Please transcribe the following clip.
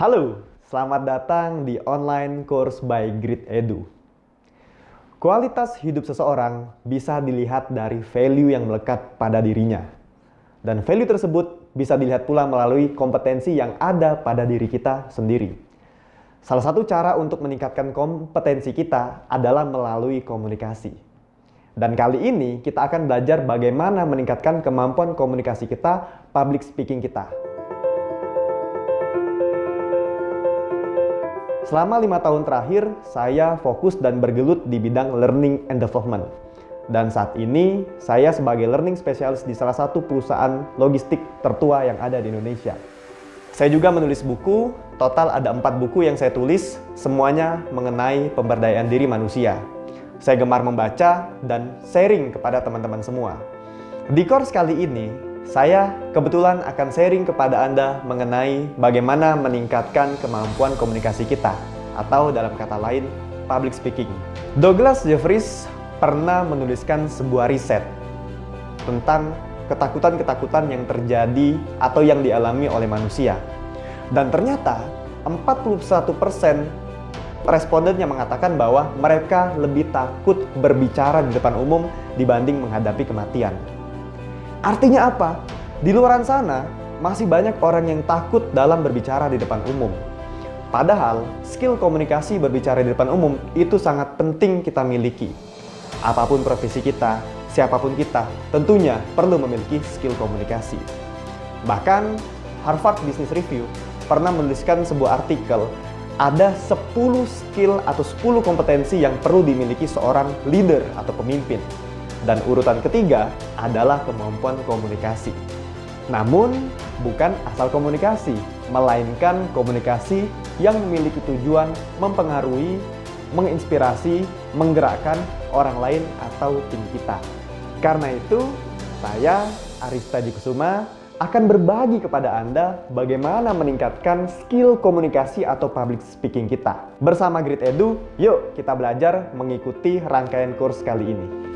Halo, selamat datang di online course by Grid Edu. Kualitas hidup seseorang bisa dilihat dari value yang melekat pada dirinya. Dan value tersebut bisa dilihat pula melalui kompetensi yang ada pada diri kita sendiri. Salah satu cara untuk meningkatkan kompetensi kita adalah melalui komunikasi. Dan kali ini kita akan belajar bagaimana meningkatkan kemampuan komunikasi kita, public speaking kita. Selama lima tahun terakhir, saya fokus dan bergelut di bidang learning and development. Dan saat ini, saya sebagai learning specialist di salah satu perusahaan logistik tertua yang ada di Indonesia. Saya juga menulis buku, total ada empat buku yang saya tulis, semuanya mengenai pemberdayaan diri manusia. Saya gemar membaca dan sharing kepada teman-teman semua. Di course kali ini, saya kebetulan akan sharing kepada Anda mengenai bagaimana meningkatkan kemampuan komunikasi kita atau dalam kata lain, public speaking. Douglas Jeffries pernah menuliskan sebuah riset tentang ketakutan-ketakutan yang terjadi atau yang dialami oleh manusia. Dan ternyata 41% responden yang mengatakan bahwa mereka lebih takut berbicara di depan umum dibanding menghadapi kematian. Artinya apa? Di luar sana, masih banyak orang yang takut dalam berbicara di depan umum. Padahal, skill komunikasi berbicara di depan umum itu sangat penting kita miliki. Apa pun profesi kita, siapa pun kita, tentunya perlu memiliki skill komunikasi. Bahkan, Harvard Business Review pernah menuliskan sebuah artikel ada 10 skill atau 10 kompetensi yang perlu dimiliki seorang leader atau pemimpin. Dan urutan ketiga adalah kemampuan komunikasi. Namun, bukan asal komunikasi, melainkan komunikasi yang memiliki tujuan mempengaruhi, menginspirasi, menggerakkan orang lain atau tim kita. Karena itu, saya, Arista Kusuma, akan berbagi kepada Anda bagaimana meningkatkan skill komunikasi atau public speaking kita. Bersama Grid Edu, yuk kita belajar mengikuti rangkaian kurs kali ini.